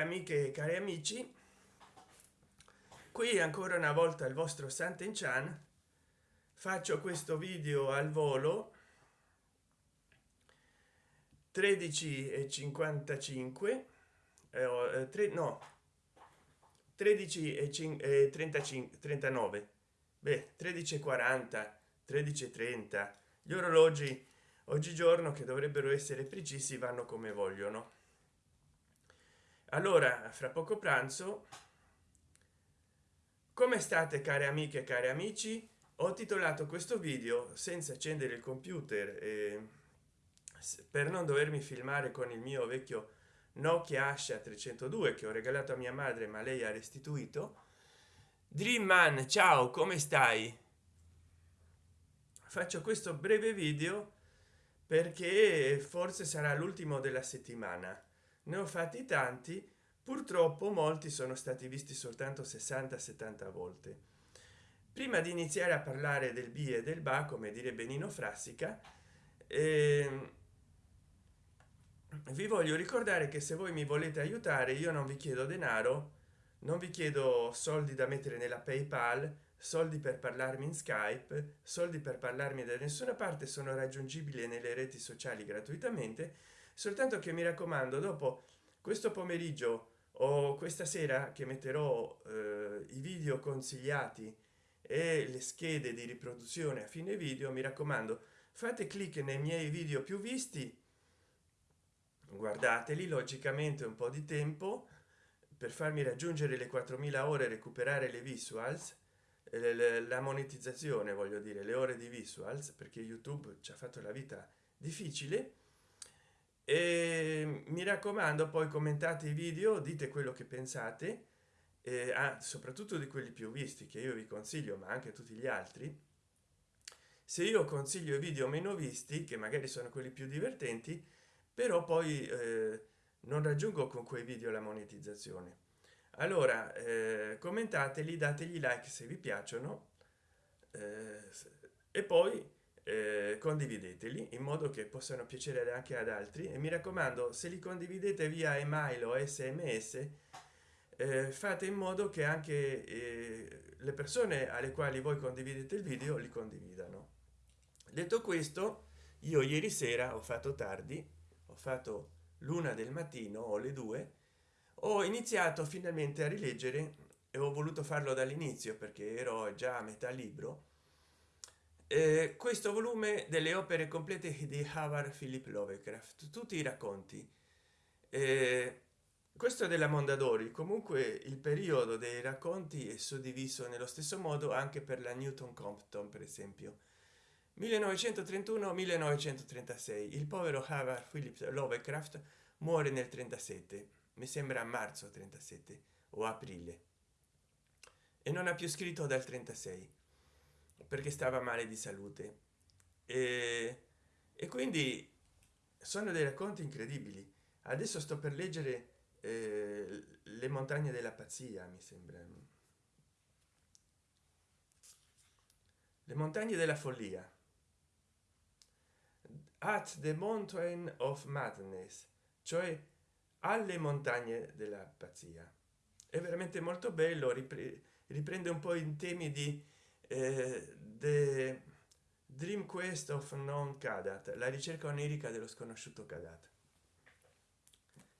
amiche e cari amici qui ancora una volta il vostro santen chan faccio questo video al volo 13 e 55 eh, 3 no 13 e 35 39 beh 13 40 13 30 gli orologi oggigiorno che dovrebbero essere precisi vanno come vogliono allora fra poco pranzo. Come state care amiche cari amici? Ho titolato questo video senza accendere il computer eh, per non dovermi filmare con il mio vecchio nokia asha 302 che ho regalato a mia madre ma lei ha restituito. Dream man ciao come stai? Faccio questo breve video perché forse sarà l'ultimo della settimana ne ho fatti tanti purtroppo molti sono stati visti soltanto 60 70 volte. Prima di iniziare a parlare del b e del ba come direbbe nino frassica eh, vi voglio ricordare che se voi mi volete aiutare io non vi chiedo denaro non vi chiedo soldi da mettere nella paypal soldi per parlarmi in skype soldi per parlarmi da nessuna parte sono raggiungibili nelle reti sociali gratuitamente soltanto che mi raccomando dopo questo pomeriggio o questa sera che metterò eh, i video consigliati e le schede di riproduzione a fine video mi raccomando fate clic nei miei video più visti guardateli logicamente un po di tempo per farmi raggiungere le 4000 ore recuperare le visuals la monetizzazione voglio dire le ore di visuals perché youtube ci ha fatto la vita difficile e mi raccomando poi commentate i video dite quello che pensate eh, ah, soprattutto di quelli più visti che io vi consiglio ma anche tutti gli altri. Se io consiglio video meno visti che magari sono quelli più divertenti però poi eh, non raggiungo con quei video la monetizzazione. Allora eh, commentateli dategli like se vi piacciono eh, e poi eh, condivideteli in modo che possano piacere anche ad altri. E mi raccomando se li condividete via email o sms eh, fate in modo che anche eh, le persone alle quali voi condividete il video li condividano. Detto questo io ieri sera ho fatto tardi ho fatto l'una del mattino o le due ho iniziato finalmente a rileggere e ho voluto farlo dall'inizio perché ero già a metà libro eh, questo volume delle opere complete di Howard Philip Lovecraft. Tutti i racconti. Eh, questo della mondadori. Comunque il periodo dei racconti è suddiviso nello stesso modo anche per la newton compton per esempio. 1931 1936 il povero Howard Philip Lovecraft muore nel 37 mi sembra a marzo 37 o aprile. E non ha più scritto dal 36 perché stava male di salute. E, e quindi sono dei racconti incredibili. Adesso sto per leggere eh, le montagne della pazzia mi sembra. Le montagne della follia. At the mountain of madness cioè alle montagne della pazzia. È veramente molto bello riprende un po in temi di eh, the dream quest of non cadat la ricerca onirica dello sconosciuto cadat.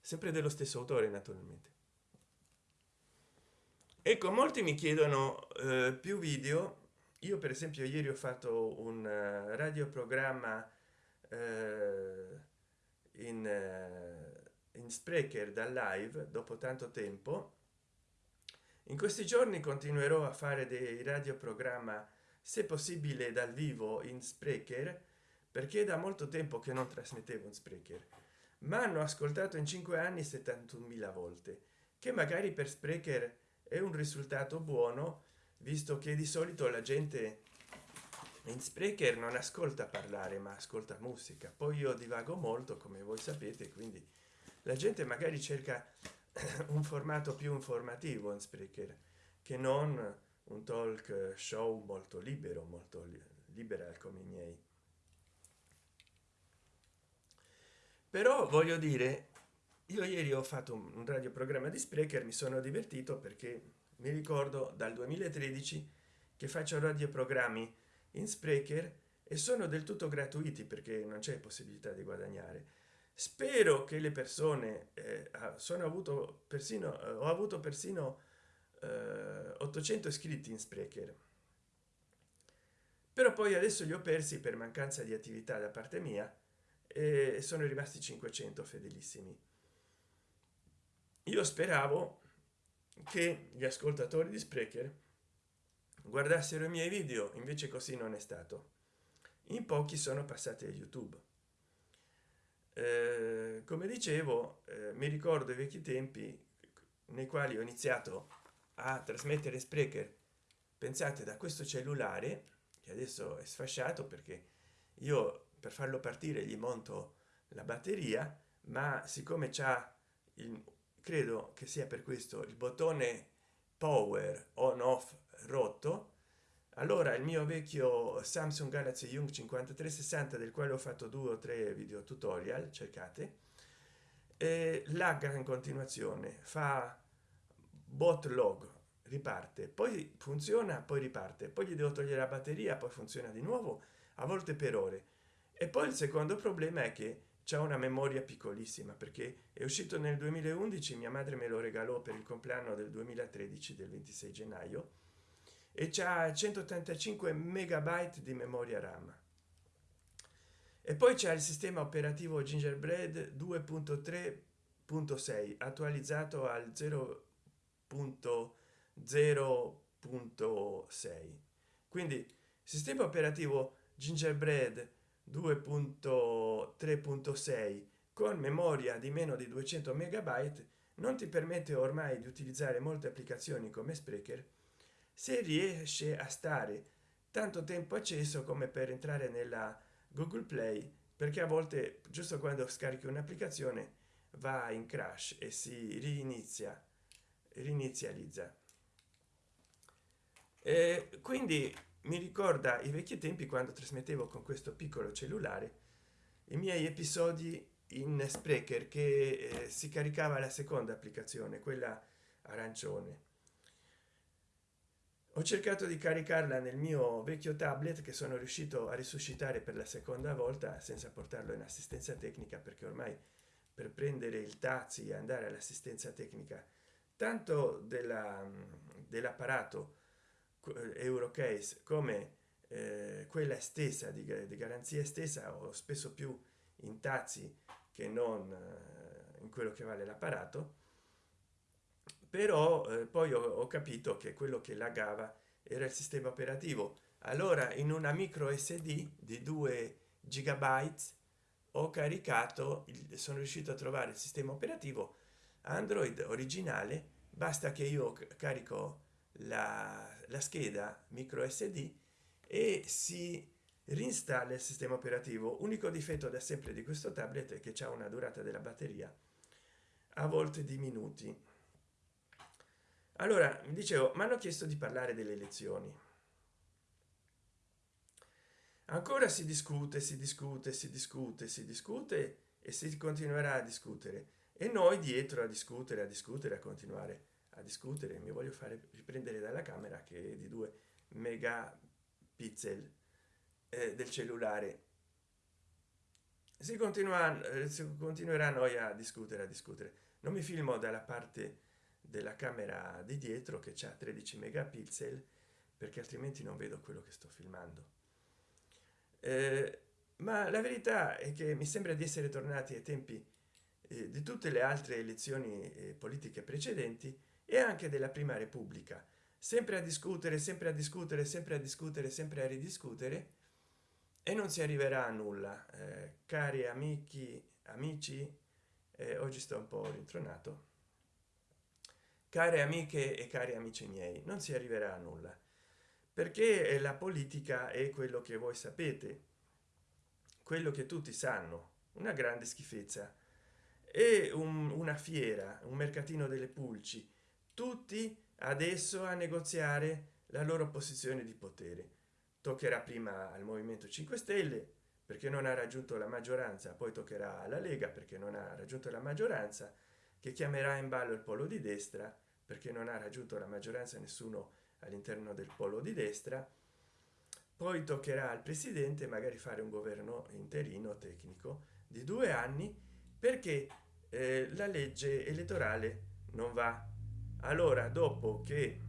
Sempre dello stesso autore naturalmente. Ecco molti mi chiedono eh, più video. Io per esempio ieri ho fatto un uh, radioprogramma eh, in, uh, in sprecher da live dopo tanto tempo. In questi giorni continuerò a fare dei radioprogramma se possibile dal vivo in sprecher perché da molto tempo che non trasmettevo in sprecher. Ma hanno ascoltato in cinque anni 71.000 volte che magari per sprecher è un risultato buono visto che di solito la gente in sprecher non ascolta parlare ma ascolta musica. Poi io divago molto come voi sapete quindi la gente magari cerca un formato più informativo in sprecher che non un talk show molto libero molto liberal come i miei. Però voglio dire io ieri ho fatto un radioprogramma di sprecher mi sono divertito perché mi ricordo dal 2013 che faccio radioprogrammi in sprecher e sono del tutto gratuiti perché non c'è possibilità di guadagnare. Spero che le persone eh, sono avuto persino eh, ho avuto persino eh, 800 iscritti in sprecher. Però poi adesso li ho persi per mancanza di attività da parte mia e sono rimasti 500 fedelissimi. Io speravo che gli ascoltatori di sprecher guardassero i miei video invece così non è stato. In pochi sono passati a youtube. Eh, come dicevo eh, mi ricordo i vecchi tempi nei quali ho iniziato a trasmettere sprecher pensate da questo cellulare che adesso è sfasciato perché io per farlo partire gli monto la batteria ma siccome c'ha il credo che sia per questo il bottone power on off rotto allora il mio vecchio samsung galaxy young 5360 del quale ho fatto due o tre video tutorial cercate lagga in continuazione fa bot log riparte poi funziona poi riparte poi gli devo togliere la batteria poi funziona di nuovo a volte per ore. E poi il secondo problema è che c'è una memoria piccolissima perché è uscito nel 2011 mia madre me lo regalò per il compleanno del 2013 del 26 gennaio e c'ha 185 megabyte di memoria ram. E poi c'è il sistema operativo gingerbread 2.3.6 attualizzato al 0.0.6 quindi sistema operativo gingerbread 2.3.6 con memoria di meno di 200 megabyte non ti permette ormai di utilizzare molte applicazioni come sprecher se riesce a stare tanto tempo acceso come per entrare nella google play perché a volte giusto quando scarichi un'applicazione va in crash e si rinizia rinizializza. E quindi mi ricorda i vecchi tempi quando trasmettevo con questo piccolo cellulare i miei episodi in sprecher che eh, si caricava la seconda applicazione quella arancione. Ho cercato di caricarla nel mio vecchio tablet che sono riuscito a risuscitare per la seconda volta senza portarlo in assistenza tecnica perché ormai per prendere il taxi e andare all'assistenza tecnica tanto dell'apparato eh, eurocase come eh, quella stessa di, di, garanzia stessa o spesso più in taxi che non eh, in quello che vale l'apparato. Però eh, poi ho, ho, capito che quello che lagava era il sistema operativo. Allora in una micro sd di 2 gigabyte ho caricato il, sono riuscito a trovare il sistema operativo android originale basta che io carico la, la scheda micro sd e si rinstalla il sistema operativo. Unico difetto da sempre di questo tablet è che c'è una durata della batteria a volte di minuti. Allora mi dicevo mi hanno chiesto di parlare delle elezioni ancora si discute si discute si discute si discute e si continuerà a discutere e noi dietro a discutere a discutere a continuare a discutere mi voglio fare riprendere dalla camera che è di 2 megapixel eh, del cellulare. Si continua eh, si continuerà noi a discutere a discutere. Non mi filmo dalla parte della camera di dietro che c'è 13 megapixel perché altrimenti non vedo quello che sto filmando. Eh, ma la verità è che mi sembra di essere tornati ai tempi eh, di tutte le altre elezioni eh, politiche precedenti e anche della prima repubblica. Sempre a discutere sempre a discutere sempre a discutere sempre a ridiscutere e non si arriverà a nulla. Eh, cari amici amici eh, oggi sto un po rintronato. Care amiche e cari amici miei non si arriverà a nulla perché la politica è quello che voi sapete quello che tutti sanno una grande schifezza è un, una fiera un mercatino delle pulci. Tutti adesso a negoziare la loro posizione di potere. Toccherà prima al movimento 5 stelle perché non ha raggiunto la maggioranza poi toccherà alla lega perché non ha raggiunto la maggioranza che chiamerà in ballo il polo di destra perché non ha raggiunto la maggioranza nessuno all'interno del polo di destra. Poi toccherà al presidente magari fare un governo interino tecnico di due anni perché eh, la legge elettorale non va. Allora dopo che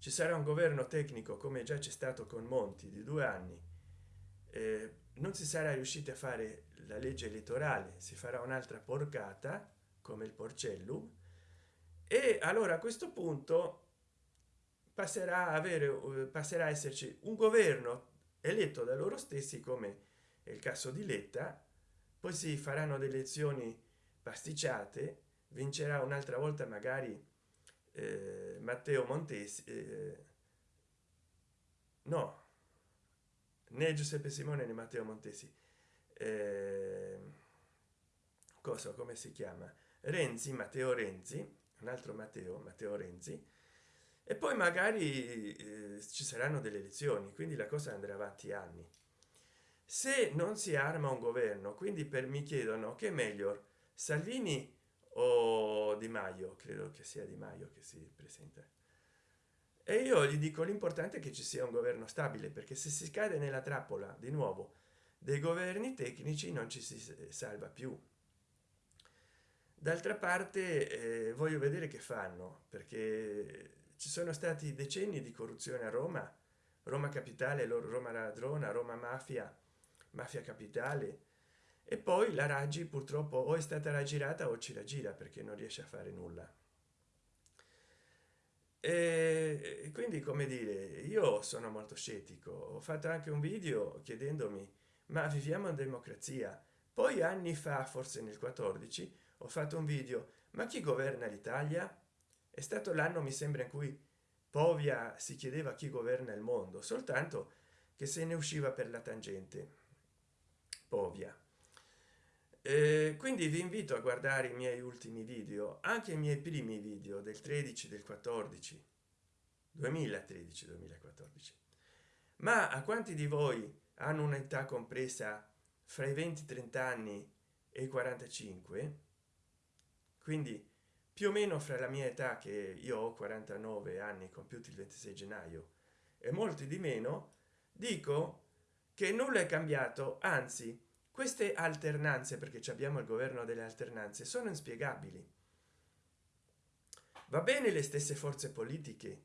ci sarà un governo tecnico come già c'è stato con monti di due anni eh, non si sarà riusciti a fare la legge elettorale si farà un'altra porcata come il porcellum e allora a questo punto passerà a avere eh, passerà a esserci un governo eletto da loro stessi come è il caso di letta poi si faranno delle elezioni pasticciate vincerà un'altra volta magari eh, matteo montesi eh, no né giuseppe simone né matteo montesi eh, cosa come si chiama? Renzi matteo renzi un altro matteo matteo renzi e poi magari eh, ci saranno delle elezioni quindi la cosa andrà avanti anni se non si arma un governo quindi per mi chiedono che meglio salvini o di maio? Credo che sia di maio che si presenta. E io gli dico l'importante è che ci sia un governo stabile perché se si cade nella trappola di nuovo dei governi tecnici non ci si salva più. D'altra parte eh, voglio vedere che fanno perché ci sono stati decenni di corruzione a roma. Roma capitale roma ladrona roma mafia mafia capitale. E poi la raggi purtroppo o è stata raggirata o ci raggira perché non riesce a fare nulla. E quindi come dire io sono molto scettico. Ho fatto anche un video chiedendomi ma viviamo in democrazia? Poi anni fa forse nel 14 ho fatto un video ma chi governa l'italia? È stato l'anno mi sembra in cui povia si chiedeva chi governa il mondo soltanto che se ne usciva per la tangente povia. Eh, quindi vi invito a guardare i miei ultimi video anche i miei primi video del 13 del 14 2013 2014 ma a quanti di voi hanno un'età compresa fra i 20 30 anni e i 45 quindi più o meno fra la mia età che io ho 49 anni compiuti il 26 gennaio e molti di meno dico che nulla è cambiato anzi queste alternanze perché abbiamo il governo delle alternanze sono inspiegabili. Va bene le stesse forze politiche.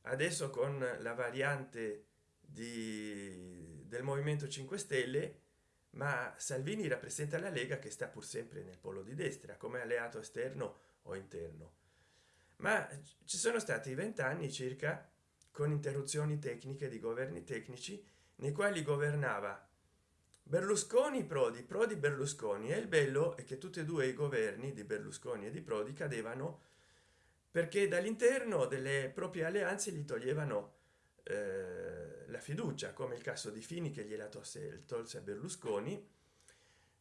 Adesso con la variante di del movimento 5 stelle ma salvini rappresenta la lega che sta pur sempre nel polo di destra come alleato esterno o interno. Ma ci sono stati vent'anni circa con interruzioni tecniche di governi tecnici nei quali governava berlusconi prodi. Prodi berlusconi. E il bello è che tutti e due i governi di berlusconi e di prodi cadevano perché dall'interno delle proprie alleanze gli toglievano eh, la fiducia come il caso di fini che gliela tolse, tolse a berlusconi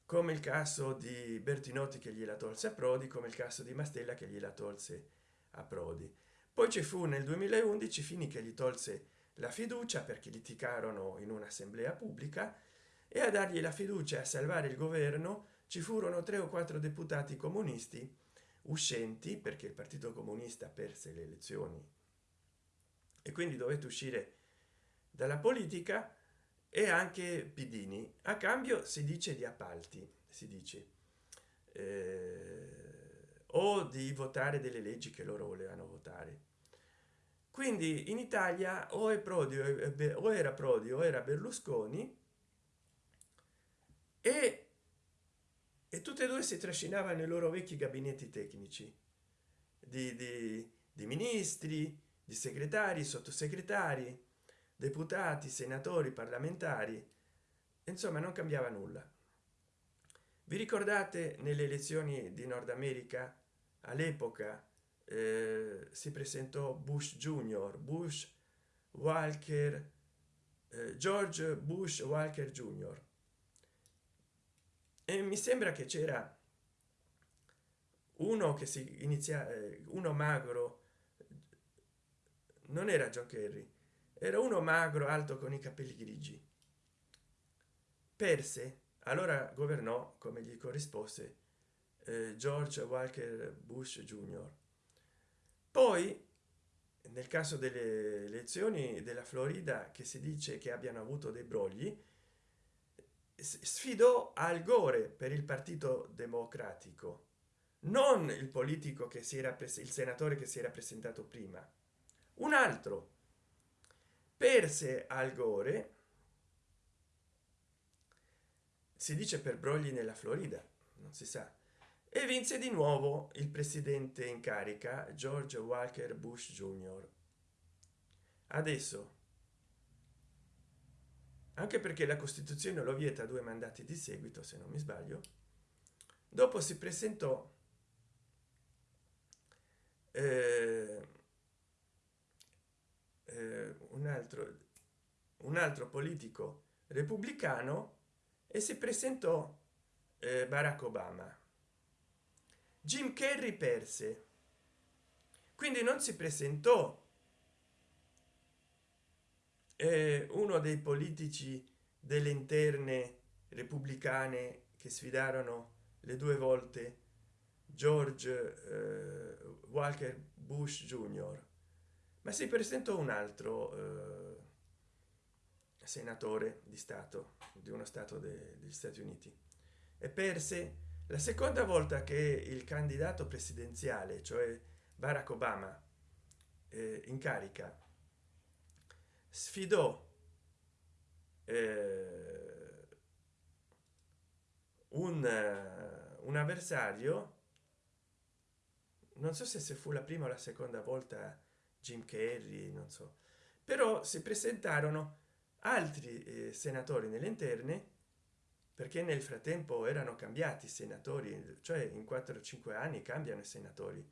come il caso di bertinotti che gliela tolse a prodi come il caso di mastella che gliela tolse a prodi. Poi ci fu nel 2011 fini che gli tolse la fiducia perché litigarono in un'assemblea pubblica e a dargli la fiducia a salvare il governo ci furono tre o quattro deputati comunisti uscenti perché il partito comunista perse le elezioni e quindi dovete uscire dalla politica e anche pidini. A cambio si dice di appalti si dice eh, o di votare delle leggi che loro volevano votare quindi in italia o è prodi o era prodi o era berlusconi e, e tutte e due si trascinavano i loro vecchi gabinetti tecnici di, di, di ministri di segretari sottosegretari deputati senatori parlamentari insomma non cambiava nulla. Vi ricordate nelle elezioni di nord america all'epoca eh, si presentò bush junior bush walker eh, george bush walker junior. E mi sembra che c'era uno che si inizia eh, uno magro non era John Kerry era uno magro alto con i capelli grigi. Perse allora governò come gli corrispose eh, george walker bush jr poi nel caso delle elezioni della florida che si dice che abbiano avuto dei brogli sfidò al gore per il partito democratico non il politico che si era preso il senatore che si era presentato prima un altro. Perse al gore si dice per brogli nella florida non si sa e vinse di nuovo il presidente in carica george walker bush jr adesso anche perché la costituzione lo vieta due mandati di seguito se non mi sbaglio dopo si presentò eh, eh, un altro un altro politico repubblicano e si presentò eh, barack obama jim carrey perse. Quindi non si presentò. Eh, uno dei politici delle interne repubblicane che sfidarono le due volte george eh, walker bush jr ma si presentò un altro eh, senatore di stato di uno stato de, degli stati uniti e perse la seconda volta che il candidato presidenziale cioè barack obama eh, in carica sfidò eh, un, un avversario non so se se fu la prima o la seconda volta jim carrey non so però si presentarono altri eh, senatori nelle interne perché nel frattempo erano cambiati i senatori cioè in 4 o 5 anni cambiano i senatori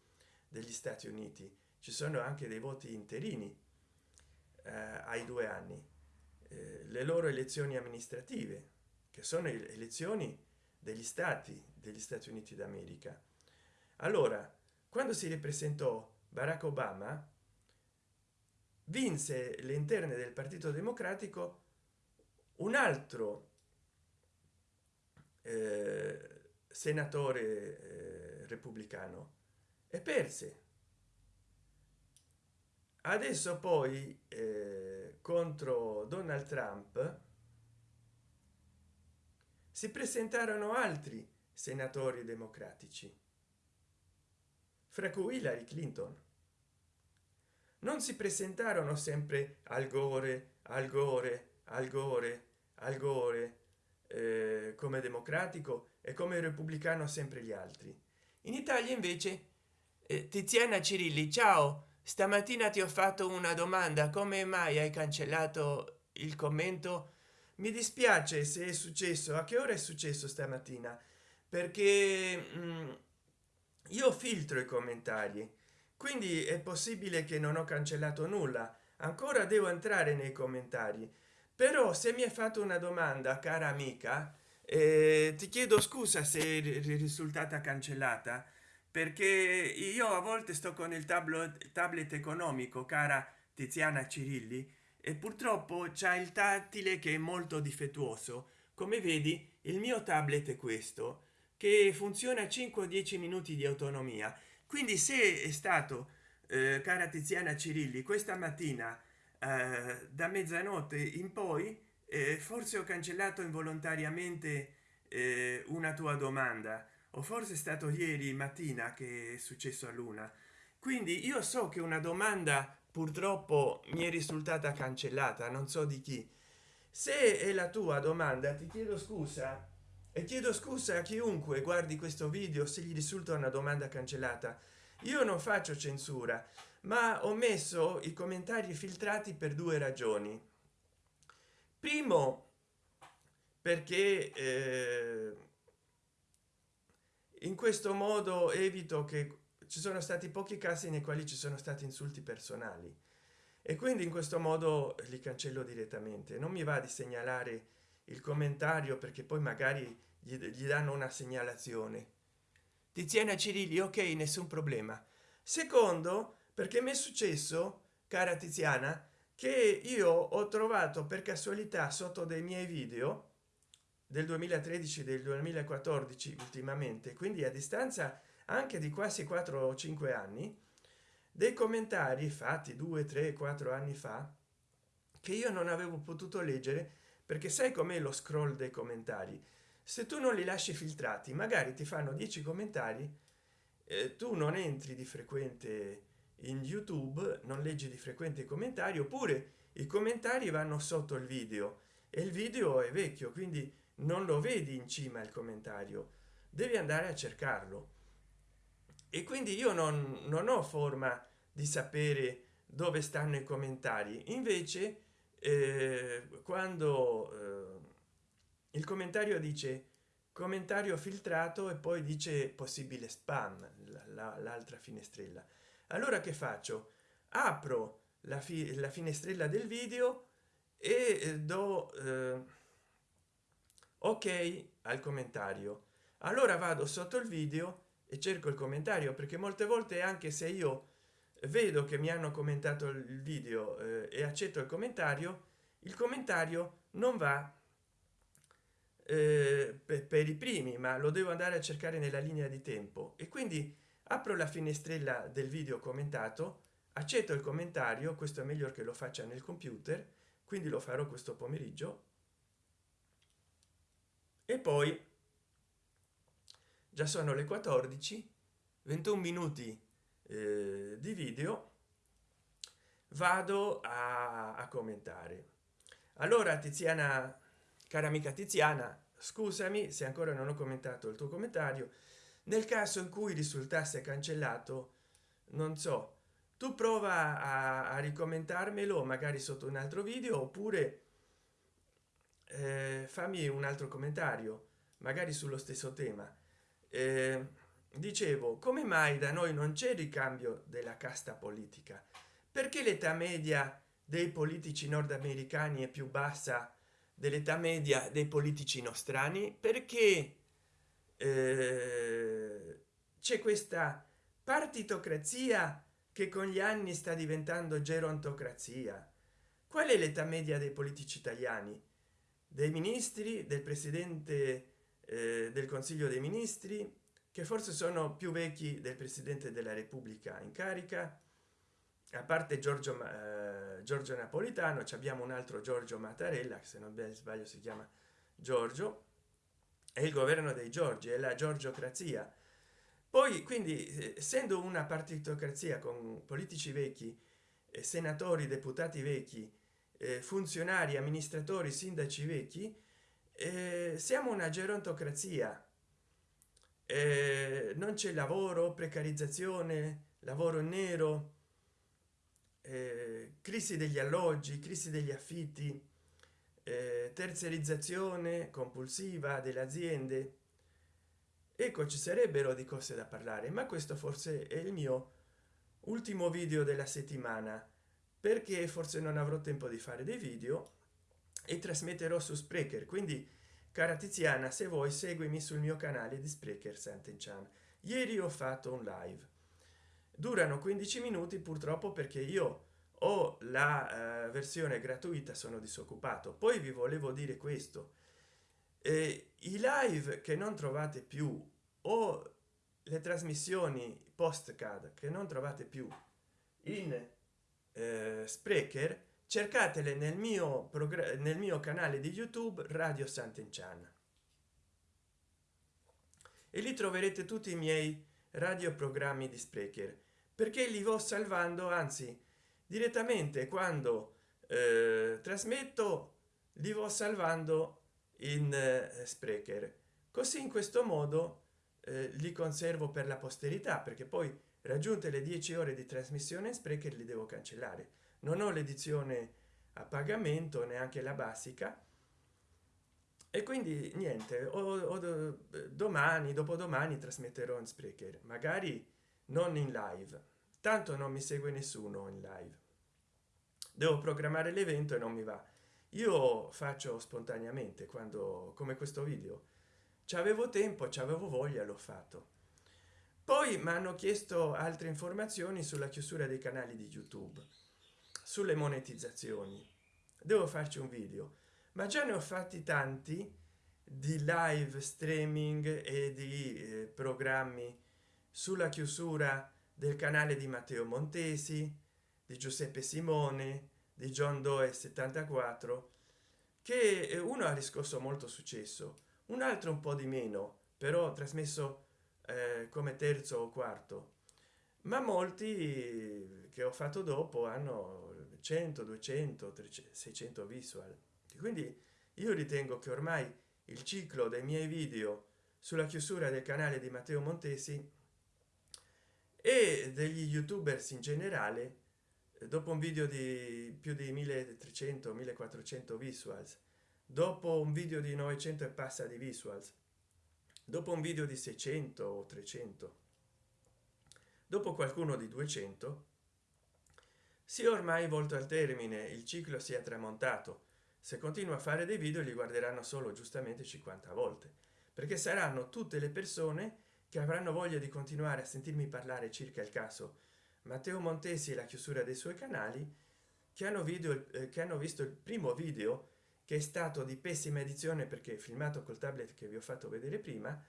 degli stati uniti. Ci sono anche dei voti interini eh, ai due anni. Eh, le loro elezioni amministrative che sono elezioni degli stati degli stati uniti d'america. Allora quando si ripresentò barack obama vinse le interne del partito democratico un altro eh, senatore eh, repubblicano e perse. Adesso poi eh, contro donald trump si presentarono altri senatori democratici fra cui hillary clinton. Non si presentarono sempre al gore al gore al gore al gore come democratico e come repubblicano sempre gli altri. In italia invece eh, tiziana cirilli ciao stamattina ti ho fatto una domanda come mai hai cancellato il commento? Mi dispiace se è successo a che ora è successo stamattina? Perché mh, mm, io filtro i commentari quindi è possibile che non ho cancellato nulla. Ancora devo entrare nei commentari però se mi hai fatto una domanda cara amica eh, ti chiedo scusa se risultata cancellata perché io a volte sto con il tablet tablet economico cara tiziana cirilli e purtroppo c'è il tattile che è molto difettuoso. Come vedi il mio tablet è questo che funziona 5 o 10 minuti di autonomia. Quindi se è stato eh, cara tiziana cirilli questa mattina da mezzanotte in poi eh, forse ho cancellato involontariamente eh, una tua domanda. O forse è stato ieri mattina che è successo a luna. Quindi io so che una domanda purtroppo mi è risultata cancellata non so di chi. Se è la tua domanda ti chiedo scusa. E chiedo scusa a chiunque guardi questo video se gli risulta una domanda cancellata. Io non faccio censura ma ho messo i commentari filtrati per due ragioni. Primo perché eh, in questo modo evito che ci sono stati pochi casi nei quali ci sono stati insulti personali. E quindi in questo modo li cancello direttamente. Non mi va di segnalare il commentario perché poi magari gli, gli danno una segnalazione. Tiziana cirilli ok nessun problema. Secondo perché mi è successo cara tiziana che io ho trovato per casualità sotto dei miei video del 2013 del 2014 ultimamente quindi a distanza anche di quasi 4 o 5 anni dei commentari fatti 2 3 4 anni fa che io non avevo potuto leggere perché sai com'è lo scroll dei commentari? Se tu non li lasci filtrati magari ti fanno 10 commentari eh, tu non entri di frequente in youtube non leggi di frequente i commentari oppure i commentari vanno sotto il video e il video è vecchio quindi non lo vedi in cima il commentario devi andare a cercarlo. E quindi io non, non ho forma di sapere dove stanno i commentari invece eh, quando eh, il commentario dice commentario filtrato e poi dice possibile spam l'altra la, finestrella allora che faccio? Apro la, fi la finestrella del video e eh, do eh, ok al commentario. Allora vado sotto il video e cerco il commentario perché molte volte anche se io vedo che mi hanno commentato il video eh, e accetto il commentario il commentario non va eh, per, per i primi ma lo devo andare a cercare nella linea di tempo. E quindi apro la finestrella del video commentato accetto il commentario questo è meglio che lo faccia nel computer quindi lo farò questo pomeriggio. E poi già sono le 14 21 minuti eh, di video vado a, a commentare. Allora tiziana cara amica tiziana scusami se ancora non ho commentato il tuo commentario nel caso in cui risultasse cancellato non so tu prova a, a ricomentarmelo magari sotto un altro video oppure eh, fammi un altro commentario magari sullo stesso tema. Eh, dicevo come mai da noi non c'è ricambio della casta politica? Perché l'età media dei politici nordamericani è più bassa dell'età media dei politici nostrani? Perché eh, c'è questa partitocrazia che con gli anni sta diventando gerontocrazia. Qual è l'età media dei politici italiani? Dei ministri? Del presidente eh, del consiglio dei ministri? Che forse sono più vecchi del presidente della repubblica in carica. A parte giorgio eh, giorgio napolitano abbiamo un altro giorgio mattarella se non sbaglio si chiama giorgio è il governo dei giorgi è la giorgiocrazia. Poi quindi essendo una partitocrazia con politici vecchi eh, senatori deputati vecchi eh, funzionari amministratori sindaci vecchi eh, siamo una gerontocrazia. Eh, non c'è lavoro precarizzazione lavoro nero eh, crisi degli alloggi crisi degli affitti eh, terzerizzazione compulsiva delle aziende. Ecco ci sarebbero di cose da parlare ma questo forse è il mio ultimo video della settimana perché forse non avrò tempo di fare dei video e trasmetterò su sprecher. Quindi cara tiziana se vuoi seguimi sul mio canale di sprecher sant'enchan ieri ho fatto un live. Durano 15 minuti purtroppo perché io ho la uh, versione gratuita sono disoccupato. Poi vi volevo dire questo. Eh, i live che non trovate più o le trasmissioni postcard che non trovate più in eh, sprecher cercatele nel mio nel mio canale di youtube radio sant'enchan e lì troverete tutti i miei radioprogrammi di sprecher perché li vo salvando anzi direttamente quando eh, trasmetto li vo salvando in eh, sprecher. Così in questo modo eh, li conservo per la posterità perché poi raggiunte le 10 ore di trasmissione in sprecher li devo cancellare. Non ho l'edizione a pagamento neanche la basica. E quindi niente o, o domani dopodomani trasmetterò in sprecher magari non in live tanto non mi segue nessuno in live. Devo programmare l'evento e non mi va. Io faccio spontaneamente quando come questo video. Ci avevo tempo ci avevo voglia l'ho fatto. Poi mi hanno chiesto altre informazioni sulla chiusura dei canali di youtube sulle monetizzazioni. Devo farci un video. Ma già ne ho fatti tanti di live streaming e di eh, programmi sulla chiusura del canale di matteo montesi di giuseppe simone di john doe 74 che eh, uno ha riscosso molto successo un altro un po di meno però trasmesso eh, come terzo o quarto. Ma molti che ho fatto dopo hanno 100 200 300, 600 visual. Quindi io ritengo che ormai il ciclo dei miei video sulla chiusura del canale di matteo montesi e degli youtubers in generale dopo un video di più di 1300 1400 visuals dopo un video di 900 e passa di visuals dopo un video di 600 o 300 dopo qualcuno di 200 si è ormai volto al termine il ciclo si è tramontato. Se continua a fare dei video li guarderanno solo giustamente 50 volte perché saranno tutte le persone che avranno voglia di continuare a sentirmi parlare circa il caso. Matteo montesi e la chiusura dei suoi canali che hanno video eh, che hanno visto il primo video che è stato di pessima edizione perché filmato col tablet che vi ho fatto vedere prima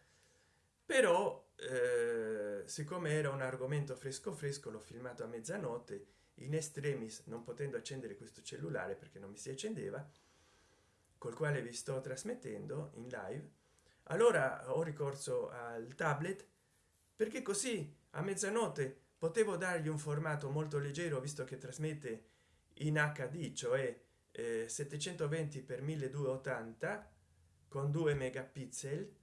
però eh, siccome era un argomento fresco fresco l'ho filmato a mezzanotte in estremis non potendo accendere questo cellulare perché non mi si accendeva col quale vi sto trasmettendo in live allora ho ricorso al tablet perché così a mezzanotte potevo dargli un formato molto leggero visto che trasmette in hd cioè eh, 720 x 1280 con 2 megapixel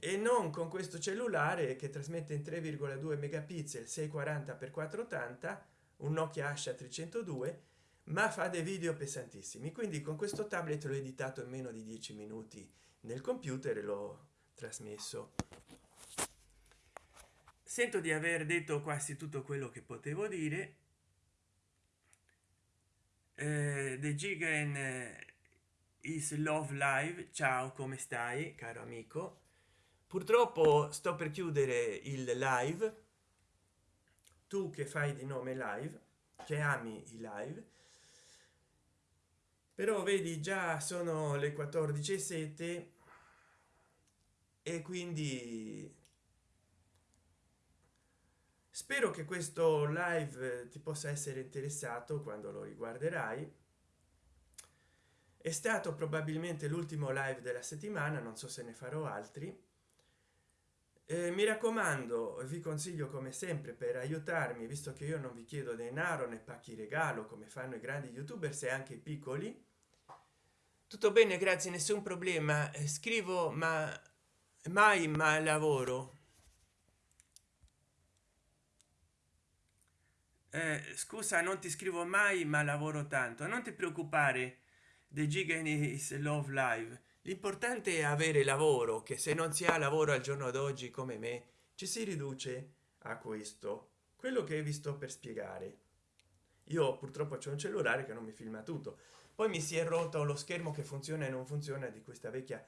e non con questo cellulare che trasmette in 3,2 megapixel 640 x 480 un nokia asha 302 ma fa dei video pesantissimi. Quindi con questo tablet l'ho editato in meno di 10 minuti nel computer l'ho trasmesso. Sento di aver detto quasi tutto quello che potevo dire. Eh, the gigan eh, is love live. Ciao come stai caro amico? Purtroppo sto per chiudere il live. Tu che fai di nome live che ami i live. Però vedi già sono le 14 e quindi spero che questo live ti possa essere interessato quando lo riguarderai. È stato probabilmente l'ultimo live della settimana non so se ne farò altri. Eh, mi raccomando vi consiglio come sempre per aiutarmi visto che io non vi chiedo denaro né pacchi regalo come fanno i grandi youtubers e anche i piccoli. Tutto bene grazie nessun problema. Eh, scrivo ma mai ma lavoro eh, scusa non ti scrivo mai ma lavoro tanto. Non ti preoccupare dei giganis love live. L'importante è avere lavoro che se non si ha lavoro al giorno d'oggi come me ci si riduce a questo. Quello che vi sto per spiegare. Io purtroppo c'è un cellulare che non mi filma tutto. Poi mi si è rotto lo schermo che funziona e non funziona di questa vecchia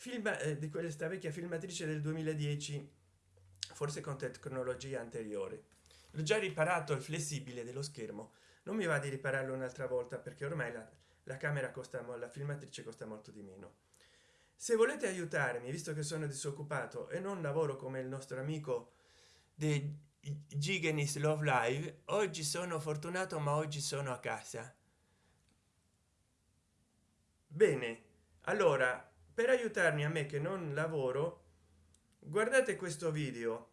film eh, di questa vecchia filmatrice del 2010 forse con tecnologia anteriore l'ho già riparato il flessibile dello schermo. Non mi va di ripararlo un'altra volta perché ormai la, la camera costa la filmatrice costa molto di meno. Se volete aiutarmi visto che sono disoccupato e non lavoro come il nostro amico di giganis love live oggi sono fortunato ma oggi sono a casa. Bene allora per aiutarmi a me che non lavoro guardate questo video.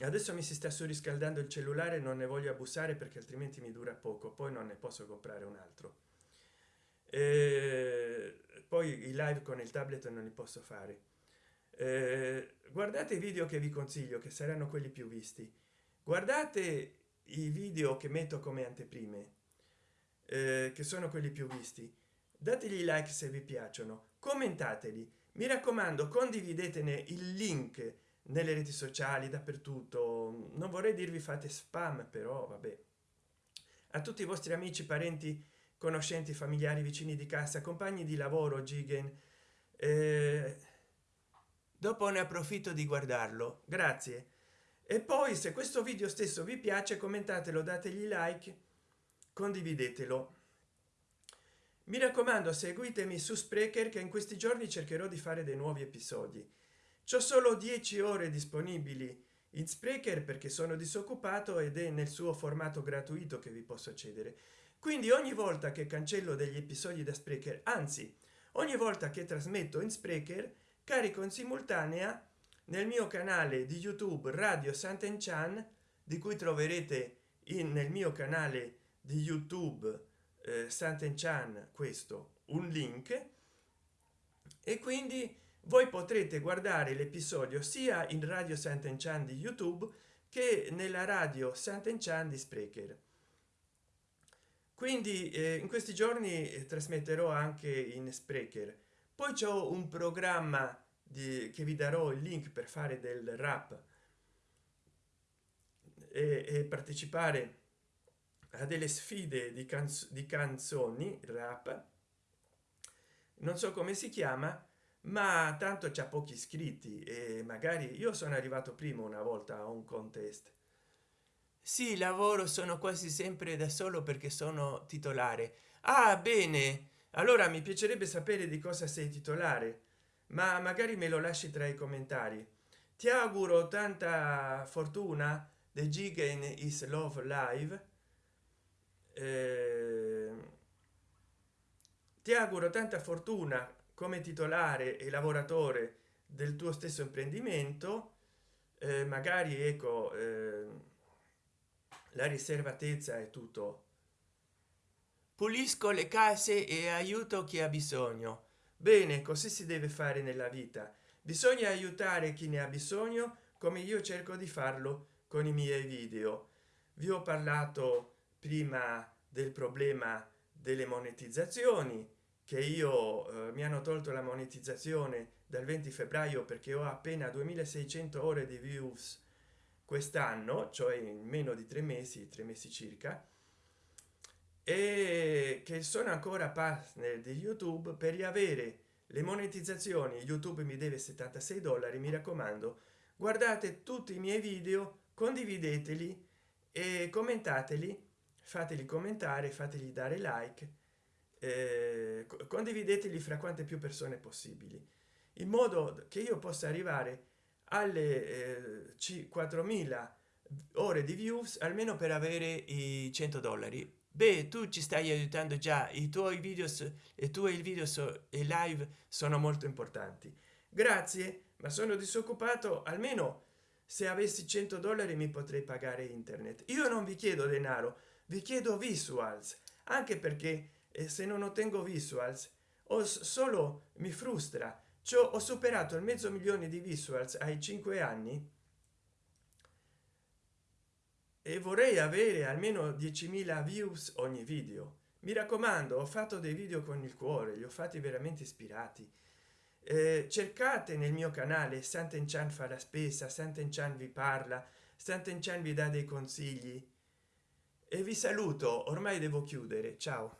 Adesso mi si sta surriscaldando il cellulare non ne voglio abusare perché altrimenti mi dura poco poi non ne posso comprare un altro. E poi i live con il tablet non li posso fare. Eh, guardate i video che vi consiglio che saranno quelli più visti. Guardate i video che metto come anteprime eh, che sono quelli più visti. Dategli like se vi piacciono commentateli. Mi raccomando condividetene il link nelle reti sociali dappertutto. Non vorrei dirvi fate spam però vabbè. A tutti i vostri amici parenti conoscenti familiari vicini di casa compagni di lavoro gigen eh, dopo ne approfitto di guardarlo. Grazie. E poi se questo video stesso vi piace commentatelo dategli like condividetelo mi raccomando seguitemi su sprecher che in questi giorni cercherò di fare dei nuovi episodi. C'ho solo 10 ore disponibili in sprecher perché sono disoccupato ed è nel suo formato gratuito che vi posso accedere. Quindi ogni volta che cancello degli episodi da sprecher anzi ogni volta che trasmetto in sprecher carico in simultanea nel mio canale di youtube radio sant'enchan di cui troverete in, nel mio canale di youtube eh, sant'enchan questo un link. E quindi voi potrete guardare l'episodio sia in radio sant'enchan di youtube che nella radio sant'enchan di sprecher. Quindi eh, in questi giorni eh, trasmetterò anche in sprecher. Poi c'è un programma di, che vi darò il link per fare del rap e, e partecipare a delle sfide di, canz di canzoni rap. Non so come si chiama ma tanto c'è pochi iscritti e magari io sono arrivato prima una volta a un contest. Sì lavoro sono quasi sempre da solo perché sono titolare. Ah bene. Allora mi piacerebbe sapere di cosa sei titolare ma magari me lo lasci tra i commentari. Ti auguro tanta fortuna the gigan is love live ti auguro tanta fortuna come titolare e lavoratore del tuo stesso imprendimento. Eh, magari ecco eh, la riservatezza è tutto. Pulisco le case e aiuto chi ha bisogno. Bene così si deve fare nella vita. Bisogna aiutare chi ne ha bisogno come io cerco di farlo con i miei video. Vi ho parlato prima del problema delle monetizzazioni che io eh, mi hanno tolto la monetizzazione dal 20 febbraio perché ho appena 2600 ore di views quest'anno cioè in meno di tre mesi tre mesi circa e che sono ancora partner di youtube per riavere le monetizzazioni. Youtube mi deve 76 dollari mi raccomando. Guardate tutti i miei video condivideteli e commentateli fateli commentare fateli dare like eh, condivideteli fra quante più persone possibili in modo che io possa arrivare alle eh, 4000 ore di views almeno per avere i 100 dollari. Beh tu ci stai aiutando già i tuoi video e tu e il video so, e live sono molto importanti. Grazie ma sono disoccupato almeno se avessi 100 dollari mi potrei pagare internet. Io non vi chiedo denaro vi chiedo visuals anche perché e se non ottengo visuals o solo mi frustra. Ciò ho superato il mezzo milione di visuals ai cinque anni. E vorrei avere almeno 10.000 views ogni video. Mi raccomando ho fatto dei video con il cuore li ho fatti veramente ispirati. Eh, cercate nel mio canale Sant'Enchan fa la spesa Sant'Enchan vi parla Sant'Enchan vi dà dei consigli e vi saluto ormai devo chiudere ciao